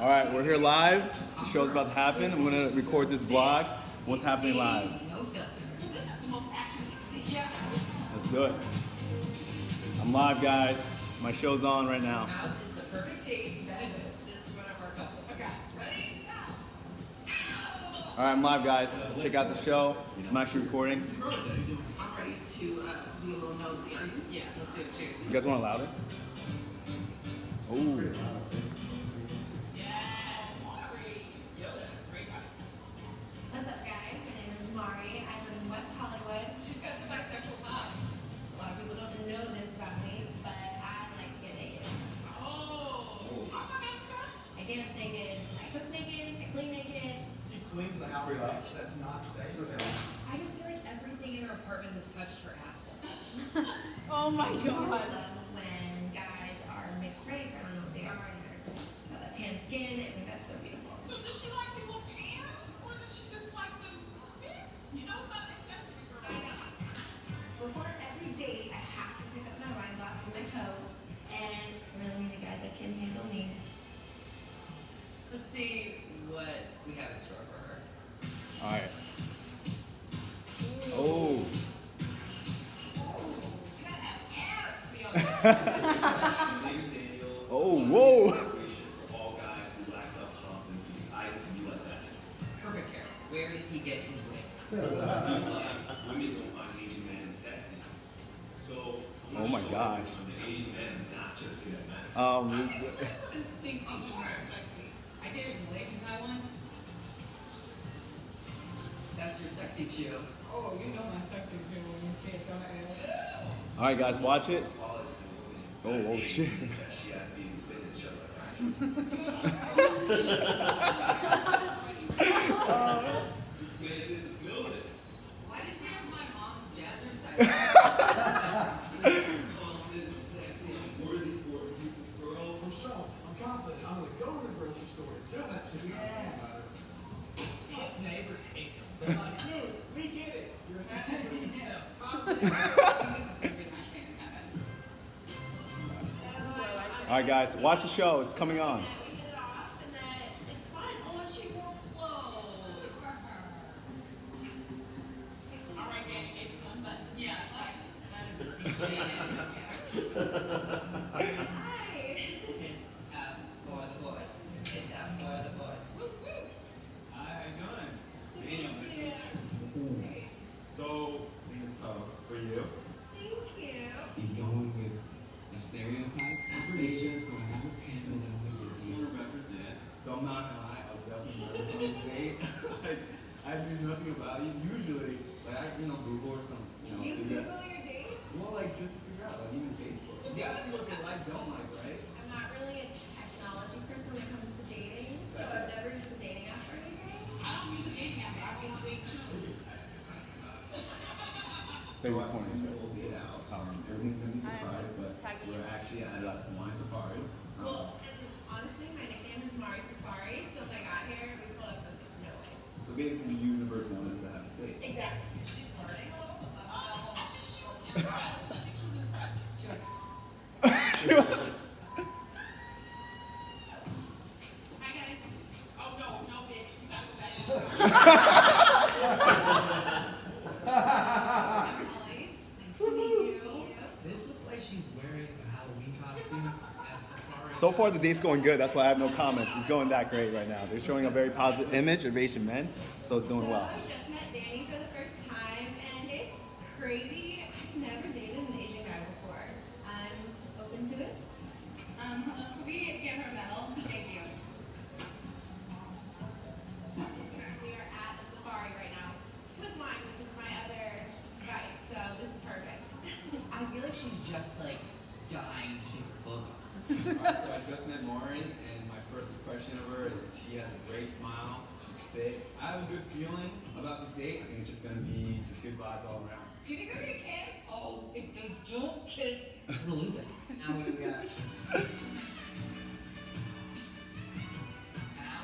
All right, we're here live. The show's about to happen. I'm gonna record this vlog. What's happening live? Let's do it. I'm live, guys. My show's on right now. Now is the perfect date. You gotta do it. This is one of our couples. Okay. Ready? All right, I'm live, guys. Let's check out the show. I'm actually recording. I'm ready to uh, be a little nosy. You? Yeah, let's do it. Cheers. You guys want to louder? Ooh. What's Mari. I live in West Hollywood. She's got the bisexual vibe. A lot of people don't know this about me, but I like to get naked. Oh. I dance naked, I cook naked, I clean naked. She cleans the house up. That's not safe. I just feel like everything in her apartment has touched her asshole. Oh my god. I love when guys are mixed race, I don't know what they are, and they're got that tan skin. I think that's so beautiful. So does she like people tan, or does she just like them mixed? You know, it's not accessory for I. Before every date, I have to pick up my wine glass with my toes, and I really need a guy that can handle me. Let's see what we have in store for her. All right. Oh. You gotta have abs Women don't find Asian men sexy. So I'm Oh my show gosh. everyone that Asian men are not just good at men. Um, this- think Asian men are sexy. I dated a Malaysian guy once. That's your sexy chew. Oh, you know my sexy too when you see it, don't I? all right, guys, watch it. Qualities in a woman. Oh, oh That shit. means All right, guys, watch the show. It's coming on. We hit it off, and that it's fun. Oh, and she wore clothes. All right, Danny, give me one button. Yeah, that's, that is a deep Hi. Tits out for the boys. Tits out for the boys. Woo woo. Hi, how you doing? Daniel, nice to meet you. So, name is Poe. For you? Thank you. He's going with a stereotype. I'm from Asia, so I have a panda that I'm gonna give You to you. represent. So I'm not gonna lie, I was definitely nervous on this date. like, I knew nothing about you. Usually, like I, you know, Google or some, you know. You figure- Google your date? Well, like just to figure out, like even Facebook. You gotta see what they like, don't like, right? I'm not really a technology person when it comes to dating, so I've never used a dating app or anything. I don't use a dating app, but I want to date too. So Favorite I point planned is this whole out. Um, everything's gonna be surprised, but we're actually at a wine safari. Um, Well, honestly, my nickname is Mari Safari, so if I got here, we pulled up and I was no way. so basically, the universe wants us to have a date. Exactly. So far, the date's going good. That's why I have no comments. It's going that great right now. They're showing a very positive image of Asian men, so it's doing well. I just met Danny for the first time, and it's crazy. I just met Lauren, and my first impression of her is she has a great smile. She's thick. I have a good feeling about this date. I think it's just gonna be just good vibes all around. Do you think they're gonna kiss? Oh, if they don't kiss, I'm gonna lose it. Now what do we got?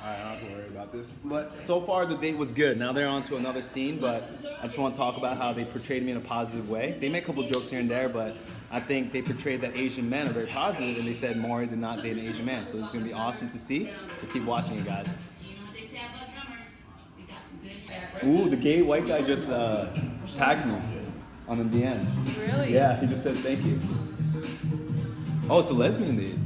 Ow. Alright, I don't have to worry about this. But so far the date was good. Now they're on to another scene, but I just want to talk about how they portrayed me in a positive way. They make a couple jokes here and there, but I think they portrayed that Asian men are very positive, and they said Mari did not date an Asian man. So it's gonna be awesome to see. So keep watching guys. You know what they say about drummers? We got some good hair. Ooh, the gay white guy just uh, tagged me on the DM. Really? Yeah, he just said thank you. Oh, it's a lesbian date.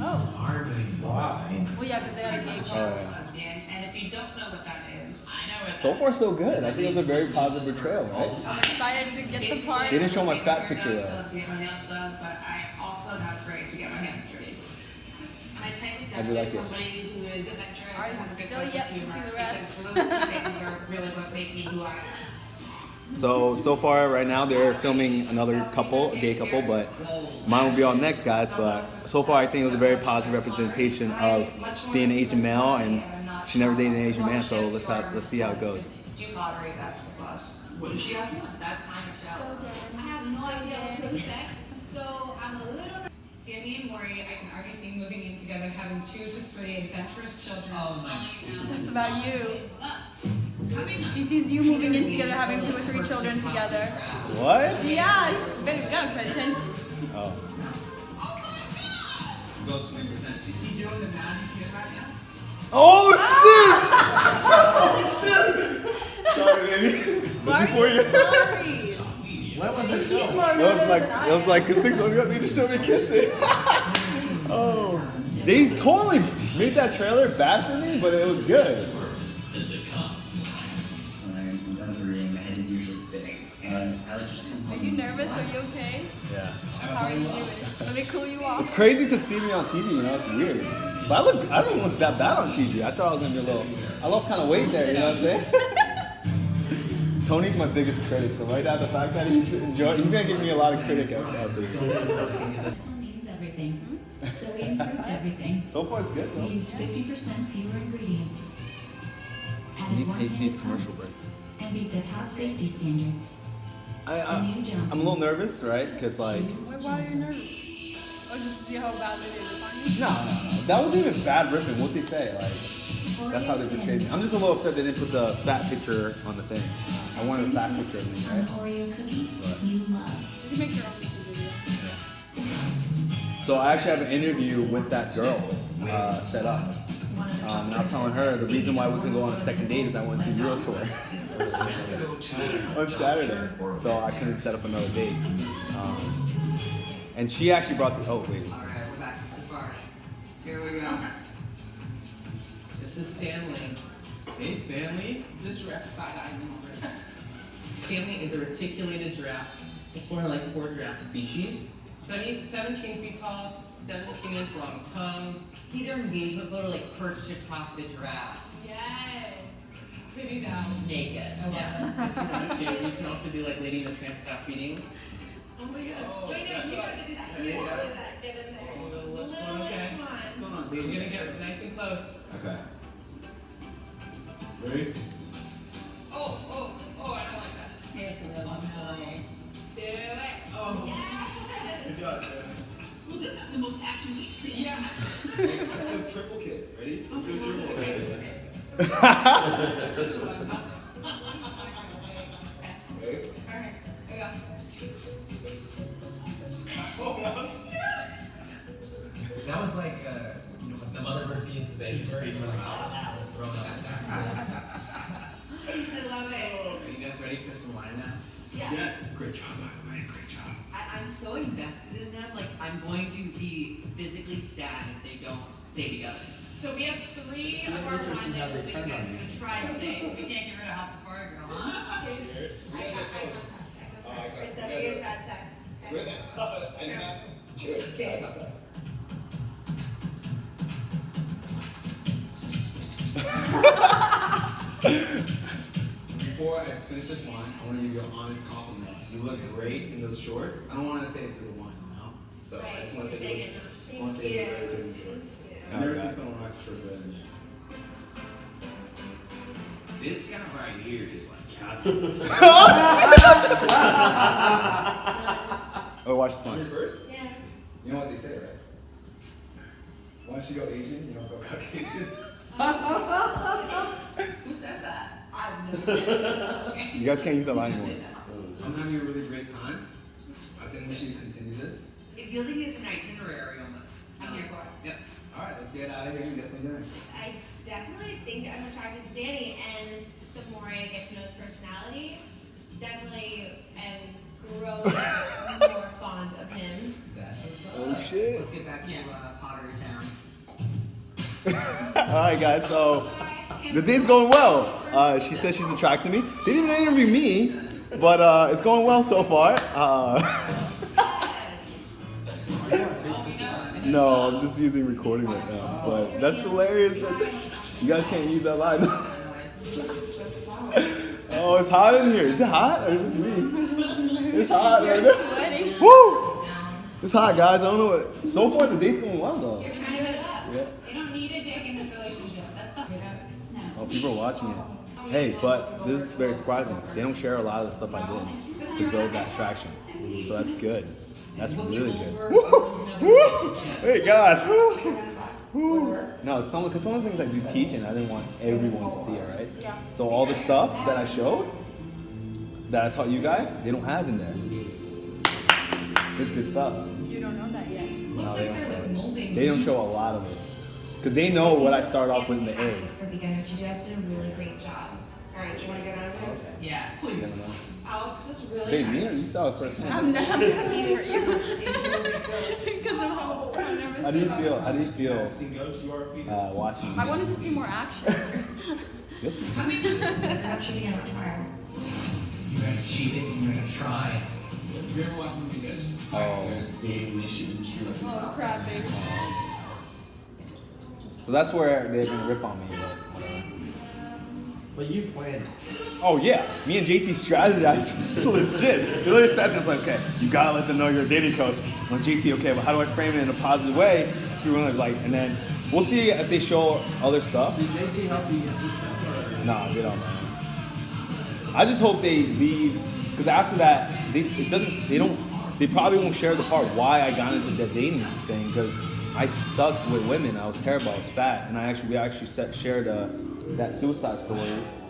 Oh. Marvin, why? Well, yeah, because they had a gay car. lesbian, and if you don't know what that is, I know what So far, so good. I think it was a very positive portrayal, right? I'm excited to get the part. They didn't show my fat picture though. Love to get my nails done, but I also have great to get my hands dirty. My type is I do definitely like it. somebody who is adventurous I'm and has a good still sense yet of to see the rest. Because those two things are really what make me who I am. So so far, right now they're filming another couple, a gay couple, but mine will be on next, guys. But so far, I think it was a very positive representation of being an Asian male, and she never dated an Asian man. So let's have, let's see how it goes. Do pottery, that's a plus. She ask me? That's my Michelle. I have no idea what to expect, so I'm a little. Danny and Mari, I can already see moving in together, having two to three adventurous children. Oh my I. That's about you. She sees you moving in together, having two or three children together. What? Yeah, she's gotta pay attention. Oh. Go twenty percent. Is he doing the magic kid right now? Oh ah! shit! Oh shit! Sorry, baby. Before you. sorry. When was the He's show? It was like it was like six months ago. They just showed me kissing. oh, they totally made that trailer bad for me, but it was good. Nervous? Are you okay? Yeah. How are you doing? Let me cool you off. It's crazy to see me on TV. You know, it's weird. But I look, I don't look that bad on TV. I thought I was gonna be a little. I lost kind of weight there. You know what I'm saying? Tony's my biggest critic, so right now the fact that he's enjoying, he's gonna give me a lot of critic out out there. Tone means everything. So we improved everything. So far, it's good We used 50% fewer ingredients. Added These more hate these commercial breaks. And beat the top safety standards. I, The I, new Johnsons. I'm a little nervous, right? Because like, Choose Why, why are you nervous? Oh, just to see how badly they look on you? no, no, no, that wasn't even bad ripping. What they say, like, that's how they portrayed me. I'm just a little upset they didn't put the fat picture on the thing. I wanted a fat picture of me, An right? Oreo cookie What? you love. You can make your own YouTube video. So I actually have an interview with that girl uh, set up. Um, and I was telling her the reason why we can go on a second date is I went to Euro tour on Saturday, so I couldn't set up another date. Um, and she actually brought the. Oh wait. Alright, we're back to Safari. Here we go. This is Stanley. Hey Stanley. This rep side eye already. Stanley is a reticulated giraffe. It's one of like four giraffe species. So he's 17 feet tall, 17 inch long tongue. It's either engagement photo like perched atop the giraffe. Yes. Titties out. Naked. Oh, I love yeah. If you want to, you can also do like Lady and the Tramp style feeding. Oh my god. Oh, Wait, no, you all- have to do that. You you have to do that. Get in there. Oh, the Littlest littlest one, okay. one. What's going on, You're baby? gonna get nice and close. Okay. Ready? Oh, oh, oh, I don't like that. Here's the little one. Eh? Do it. Oh. Yeah. Good job, Stanley. Well, this is the most action we've seen. Yeah. Let's do triple kids. Ready? Let's do triple kids. Ready? Alright. Here we go. That was- like, uh, you know, when the mother bird feeds the baby birds, like, ah, and thrown up. I love it. Are you guys ready for some wine now? Yeah. Yes. Great job, by the way. Great job. I, I'm so invested in them. Like, I'm going to be physically sad if they don't stay together. So we have three of our wine labels that you guys are gonna try today. We can't get rid of Hot Safari Girl, huh? Cheers. I got eye contact. Oh, I contact. got- Or seven years got sex. Okay. Cheers. Cheers. Before I finish this wine, I want to give you an honest compliment. You look great in those shorts. I don't want to say it to the wine, you know? So I just want to say you look, I want to say you look very in the shorts. I've never seen someone rock shorts better than you. This guy right here is like calculated. Oh, watch this On your one. first? Yeah. You know what they say, right? Once you go Asian, you don't go Caucasian. Who says that? I've never been. You guys can't use that line anymore. I'm having a really great time. I think we should continue this. It feels like it's an itinerary almost. I'm here for it. Yep. All right, let's get out of here and get some dinner. I definitely think I'm attracted to Danny, and the more I get to know his personality, definitely am growing more fond of him. That's what's up. Oh shit. Let's get back to Yes. uh, Pottery Town. All right, guys. So the day's going well. Uh, she says she's attracted to me. They didn't even interview me, but uh, it's going well so far. Uh, no, I'm just using recording right now. But that's hilarious. You guys can't use that line. oh, it's hot in here. Is it hot or just me? It's hot right now. Woo! It's hot, guys. I don't know what. So far, the date's going well though. You're trying to it up. Yeah. You don't need a dick in this relationship. That's the. Oh, people are watching it. Hey, but this is very surprising. They don't share a lot of the stuff I did to build that traction. So that's good. That's really good. Hey, God. No, some because some of the things I do teach, and I didn't want everyone to see it, right? So all the stuff that I showed, that I taught you guys, they don't have in there. It's good stuff. You don't know that yet. No, Looks they like don't they're show like molding. They don't show a lot of it. Because they know what I start off with in the A. For beginners, you guys did a really great job. All right, do you want to get out of here? Yeah. I. Alex was really Babe, me or you nice. saw it first hand. I'm not gonna How do you feel? How do you feel uh, watching? I wanted to see more action. This Coming up. I'm cheating on a trial. You're gonna cheat it and you're gonna try. You ever watch the movie Hitch? Oh. There's the relationship industry like this. Oh crap, baby. So that's where they're gonna rip on me, but whatever. But you planned. it. Oh yeah, me and JT strategized. This is legit. We literally sat there, like, okay, you gotta let them know you're a dating coach. I'm JT, okay, but how do I frame it in a positive way? So people are like, and then we'll see if they show other stuff. Did JT help you get this stuff? Nah, they don't, man. I just hope they leave, because after that, they, it doesn't, they don't, they probably won't share the part why I got into the dating thing, because I sucked with women. I was terrible. I was fat, and I actually, we actually set, shared uh that suicide story.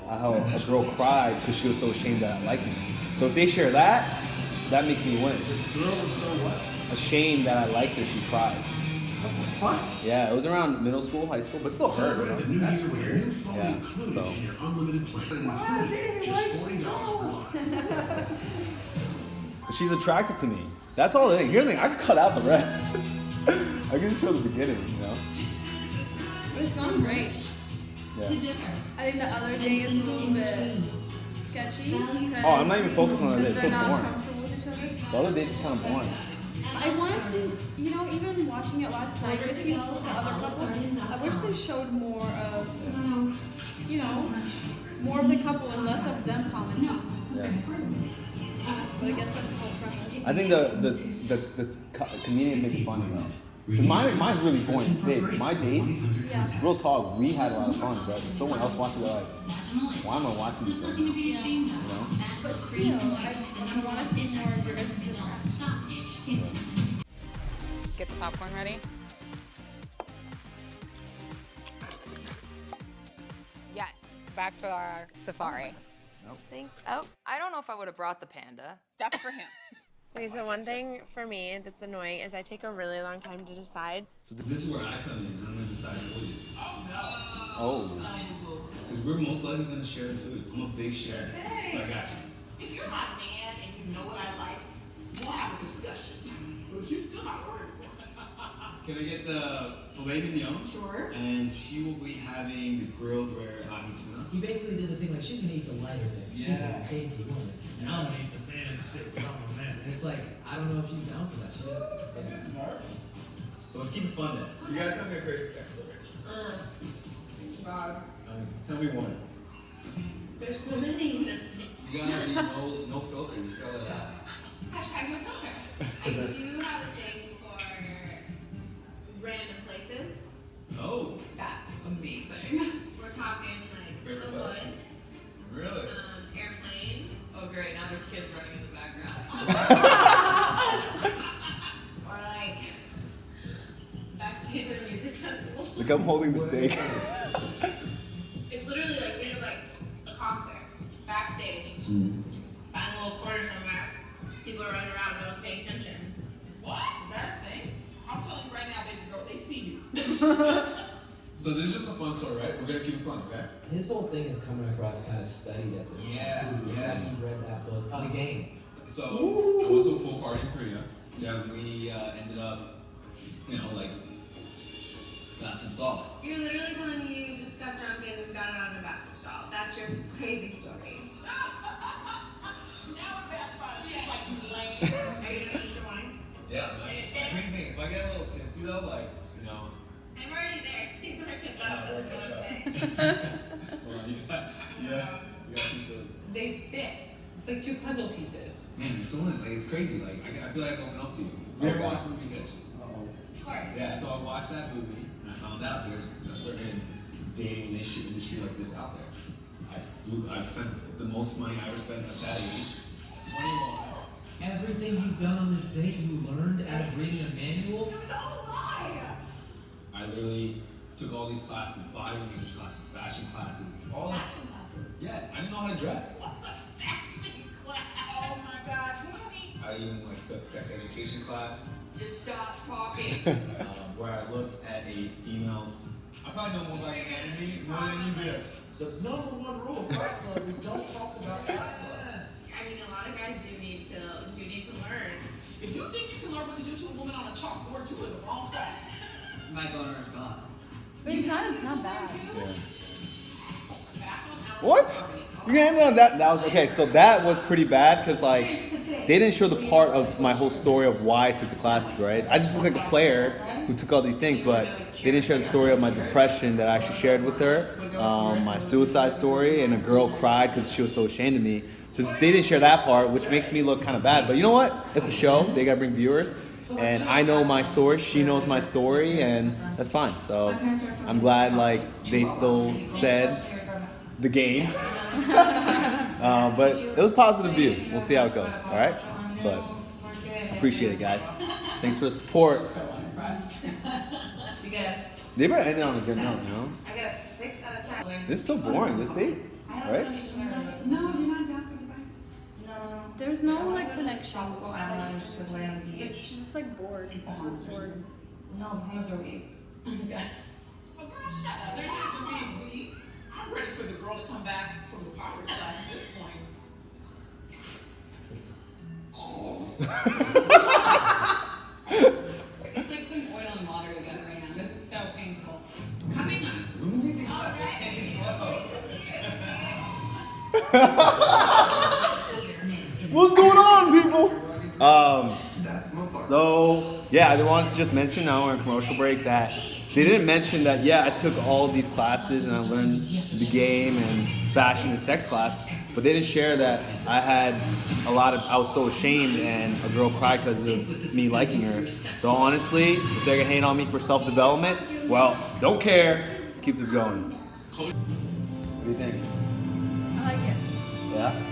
uh, How a girl cried because she was so ashamed that I liked me. So if they share that, that makes me win. This Girl was so what? Ashamed that I liked her, she cried. What the fuck? Yeah, it was around middle school, high school, but still hurt. You know? That's weird. Yeah. So. But she's attracted to me. That's all it is. Here's the thing, I can cut out the rest. I can show the beginning, you know? But it's going great. Yeah. I think the other day is a little bit sketchy. Oh, I'm not even focused on that. It's so boring. comfortable with each other. The other date's kind of boring. I want to see, you know, even watching it last night with you, the other couples, I wish they showed more of, you know, more of the couple and less of them commenting. Yeah. But I guess that's the whole premise. I think the the the, the co- comedians make it funny though. 'Cause Mine, mine's really boring. Babe, my date, Yeah. real talk, we had a lot of fun, but someone else watches it, they're like, why am I watching this? Nothing to be ashamed of. You know? But still, I, I want to see more of your guys' interactions. Get the popcorn ready. Yes, back to our safari. Think, oh, I don't know if I would have brought the panda. That's for him. Okay, so one thing for me that's annoying is I take a really long time to decide. So this is where I come in. I'm gonna decide for you. Oh. no! Oh. Because we're most likely gonna share the food. I'm a big sharer, so I got you. If you're my man and you know what I like, we'll have a discussion. But you still not ordering for me. Can I get the filet mignon? Sure. And she will be having the grilled rare ahi tuna. He basically did the thing like she's gonna eat the lighter thing. She's a dainty woman. And I'm gonna eat the man sick I'm a man. And it's like, I don't know if she's down for that. She doesn't. Yeah. So let's keep it fun then. You gotta tell me a crazy sex story. Uh, God. Tell me one. There's so many. You gotta be no no filter. You spell it out. Hashtag no filter. I do have a thing for random places. Oh, That's amazing. We're talking like Favorite the place? woods, really? um, airplane, oh great, now there's kids running in the background. or like backstage at a music festival. Like I'm holding the stake. it's literally like we have like a concert backstage. Mm. Find a little corner somewhere. People are running around, don't pay attention. What? Is that a thing? I'm telling you right now, baby girl, they see you. So this is just a fun story, right? We're gonna keep it fun, okay? His whole thing is coming across kind of studied at this point. Yeah, yeah. Game. So I went to a pool party in Korea. and we uh, ended up, you know, like bathroom stall. You're literally telling me you just got drunk and got it on the bathroom stall. That's your crazy story. Now it backfired. She's like, you lame. Are you gonna finish your wine? Yeah, man. Crazy thing. If I get a little tipsy though, like you know, I'm already there, so you better catch Yeah, up. better That's what. I'm saying. hold on, you got, yeah, you got a piece of. They fit. It's like two puzzle pieces. Man, you're so in, like it's crazy. Like I, I feel like I'm open up to you. You ever Okay. watched the movie Hitch? Of course. Yeah, so I watched that movie and I found out there's a certain dating relationship industry like this out there. I, blew- I've spent the most money I ever spent at that age, 21. Everything you've done on this date, you learned out of reading a manual. It was all a lie. I literally took all these classes, body language classes, fashion classes, all this. Fashion classes. Yeah, I didn't know how to dress. What's a fashion class? Oh my God, Danny. I even like took sex education class Just stop talking. um, where I look at a female's. I probably know more about anatomy more than you do. The number one rule of Fight Club is don't talk about Fight Club. I mean, a lot of guys do need to do need to learn. If you think you can learn what to do to a woman on a chalkboard, you in the wrong class. My boner is gone. But it's not, it's not bad. What? You end it on that. That was okay. So that was pretty bad because like they didn't show the part of my whole story of why I took the classes. Right? I just look like a player who took all these things, but they didn't share the story of my depression that I actually shared with her, um, my suicide story, and a girl cried because she was so ashamed of me. So they didn't share that part, which makes me look kind of bad. But you know what? It's a show. They gotta bring viewers, and I know my story. She knows my story, and that's fine. So I'm glad like they still said the game. uh, but it was positive view. We'll see how it goes. All right. But appreciate it, guys. Thanks for the support. impressed. you got a They better end it on a good note, you know? I got a six out of ten. This is so boring. This date, right? No, you're not down for the fight. No. There's no like connection. Tropical island, just like lay on the beach. she's just like bored. She's bored. No, Bahamas are weak. Well, girl, shut up. They're just being weak. I'm ready for the girl to come back from the poverty class at this point. It's like putting oil and water together right now. This is so painful. Coming up. We're moving things fast. Let's take it slow. What's going on, people? Um, so yeah, I wanted to just mention now we're in commercial break that they didn't mention that yeah I took all of these classes and I learned the game and fashion and sex class, but they didn't share that I had a lot of I was so ashamed and a girl cried because of me liking her. So honestly, if they're gonna hate on me for self development, well, don't care. Let's keep this going. What do you think? I like it. Yeah.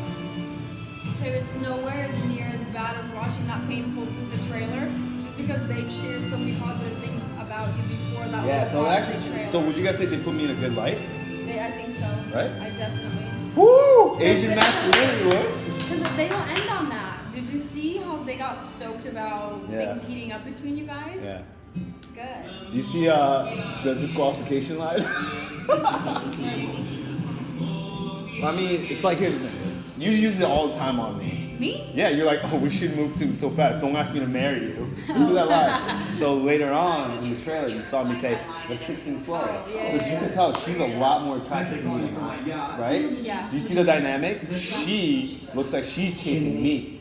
Okay, it's nowhere as near as bad as watching that painful piece of trailer, just because they've shared so many positive things about you before that. Yeah. So actually, trailer. so would you guys say they put me in a good light? They, I think so. Right? I definitely. Woo! Asian masculinity, what? Because they don't end on that. Did you see how they got stoked about Yeah. things heating up between you guys? Yeah. It's good. You see uh, the disqualification line? I mean, it's like. You use it all the time on me. Me? Yeah, you're like, oh, we should move to so fast. Don't ask me to marry you. You do that line. So later on in the trailer, you saw me say, let's take things slow. yeah, Because you can tell she's a lot more attractive to me than I right? Yeah. You see the dynamic? She looks like she's chasing me.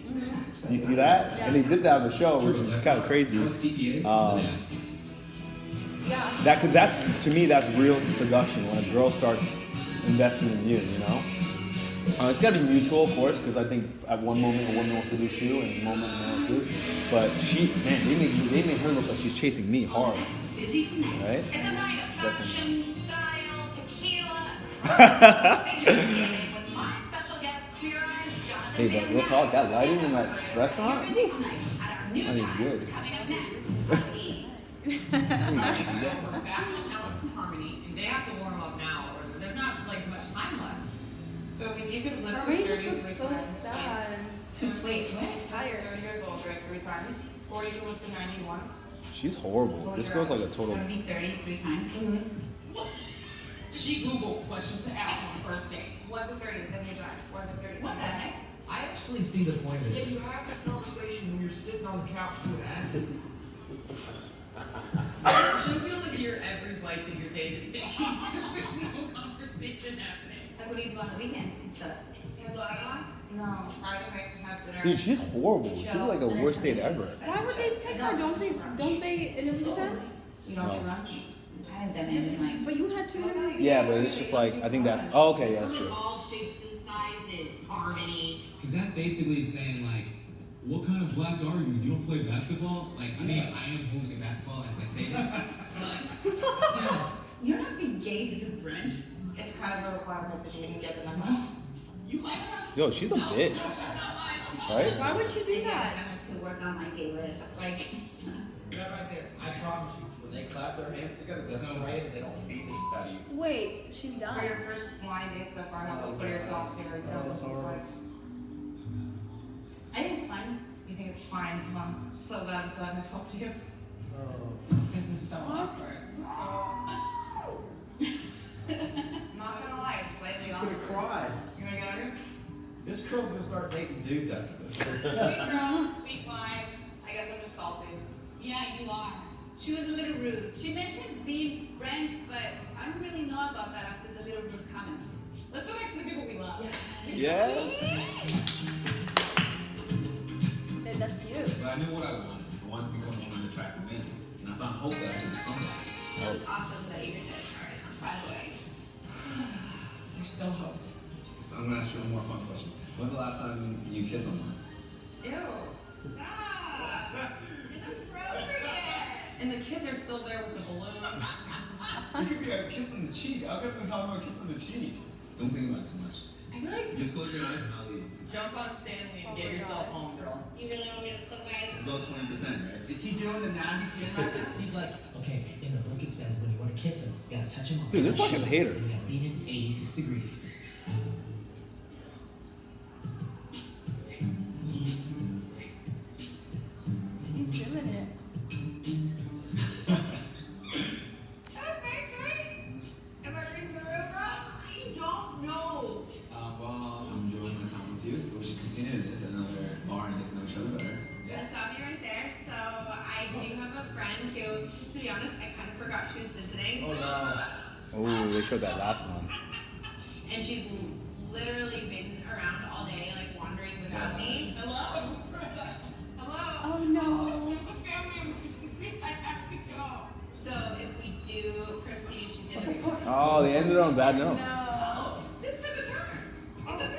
Do you see that? And they did that on the show, which is kind of crazy. Um, that because that's to me that's real seduction when a girl starts investing in you. You know, uh, it's gotta be mutual, of course, because I think at one moment a woman will seduce you, and a moment a man will seduce. But she, man, they made they made her look like she's chasing me hard, Busy tonight. right? It's a night of Definitely. fashion, style, tequila. with my special guest, Queer Eyes, Jonathan Hey, but real talk, that lighting in that restaurant, Busy tonight at our new that is good. coming up next. Alright, so we're back on Alex and They have to warm up now, or there's not like much time left. So if you could lift Harmony it just 33 looks so times. sad. Two, wait, what? Tired. 30 years old, right? Three times. Or you can lift it 90 once. She's horrible. This girl's like a total. Gonna be 33 times. Mm-hmm. She Googled questions to ask on the first date. One's a 30, then you drive. One's a 30. What the heck? I actually see the point of Yeah, it. you have this conversation when you're sitting on the couch with acid. You should feel like you're every bite that your date is taking because there's no conversation happening. That's what do you do on the weekends and stuff. You wanna go out a lot? No, Friday night we have dinner. Dude, she's horrible. She's like the worst date ever. Why would they pick her? Don't they? Don't they interview them? You don't No. do lunch? I haven't done it in like. But you had two interviews. Yeah, but it's just like I think that's. Oh, okay, yeah, that's true. all shapes and sizes. Harmony. Because that's basically saying like, what kind of black are you? You don't play basketball? Like, I mean, I am holding basketball as I say this, but still. You don't have to be gay to do brunch. It's kind of a requirement that you can get the memo. You like her? Yo, she's a bitch, right? Why would she do Yes, I that? have to work on my gay list. Like, That right there. I promise you, when they clap their hands together, that's not right, and they don't beat the shit out of you. Wait, she's done. for done. your first blind date so far, how, what are your thoughts here? Oh, what this like? I think it's fine. You think it's fine? Mom, so glad I'm selling myself to you. Oh. This is so awkward. I'm not gonna lie, slightly She's gonna cry. You wanna get on here? This girl's gonna start dating dudes after this. Sweet girl, sweet vibe. I guess I'm just salty. Yeah, you are. She was a little rude. She mentioned being friends, but I don't really know about that after the little rude comments. Let's go back to the people we love. Yes. Then that's you. But I knew what I wanted. I wanted to become one of the attractive men. And I found hope that I could become that. Awesome that you said sorry, by the way. There's still hope. So I'm gonna ask you one more fun question. When's the last time you kissed someone? Ew. Stop. Inappropriate. And the kids are still there with the balloon. You could be a kiss on the cheek. I could have been talking about kiss on the cheek. Don't think about it too much. I feel like Just close your eyes and I'll leave. Jump on Stanley and Oh get yourself God. home, girl. You really want me to just close my eyes? Let's go 20%, right? Is he doing the 90 10 right now? He's like, okay, in the book it says when you to kiss him, you gotta touch him on Dude, this a hater. and You gotta lean in 86 degrees.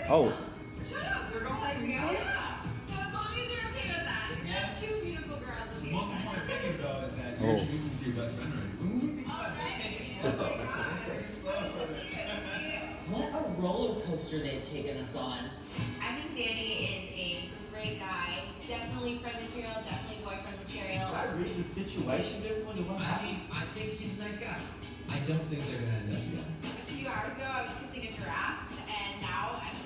Oh, Shut up, we're gonna play together. Yeah. So as long as you're okay with that, you have two beautiful girls The most important thing is, though, is that Oh. you're introducing me to your best friend already. When we think All oh, right. take it slow. Take it slow. What a roller coaster they've taken us on. I think Danny is a great guy. Definitely friend material, definitely boyfriend material. Did I read the situation differently I mean, I think he's a nice guy. I don't think they're gonna end up together. A few hours ago, I was kissing a giraffe, and now I'm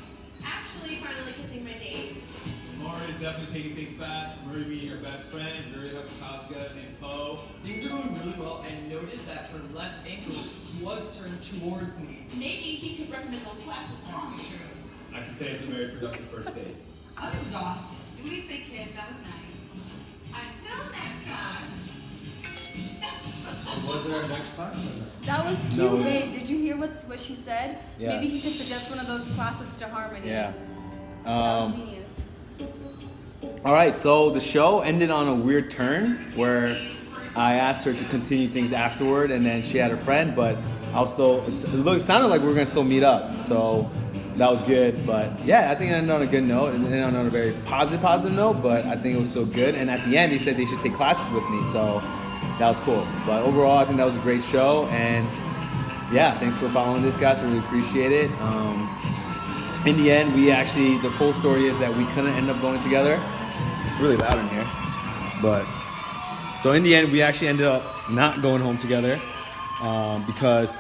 actually finally kissing my dates. Mari is definitely taking things fast. Marie meeting her best friend. We already have a child together named Poe. Things are going really well and noted that her left ankle was turned towards me. Maybe he could recommend those classes to us. I can say it's a very productive first date. I'm exhausted. At least they kissed. That was nice. Until next time. Was there next time? That was cute, No. babe. Did you hear what, what she said? Yeah. Maybe he could suggest one of those classes to Harmony. yeah. Um, all right, so the show ended on a weird turn where I asked her to continue things afterward, and then she had a friend, but I was still. It looked, sounded like we were gonna still meet up, so that was good. But yeah, I think it ended on a good note, and ended on a very positive, positive note. But I think it was still good. And at the end, they said they should take classes with me, so that was cool. But overall, I think that was a great show, and yeah, thanks for following this, guys. I really appreciate it. Um, in the end, we actually the full story is that we couldn't end up going together. It's really loud in here, but so in the end, we actually ended up not going home together um, because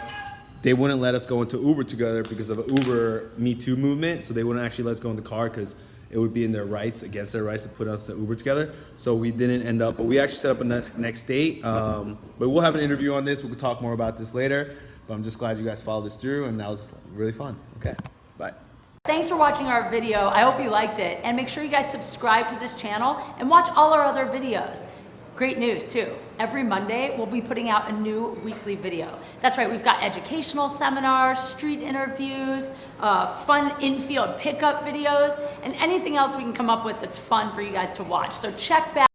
they wouldn't let us go into Uber together because of an Uber Me Too movement. So they wouldn't actually let us go in the car because it would be in their rights, against their rights to put us in Uber together. So we didn't end up, but we actually set up a next, next date. Um, but we'll have an interview on this. We could talk more about this later. But I'm just glad you guys followed this through, and that was really fun. Okay, bye. Thanks for watching our video. I hope you liked it. And make sure you guys subscribe to this channel and watch all our other videos. Great news too. Every Monday, we'll be putting out a new weekly video. That's right, we've got educational seminars, street interviews, uh, fun infield pickup videos, and anything else we can come up with that's fun for you guys to watch. So check back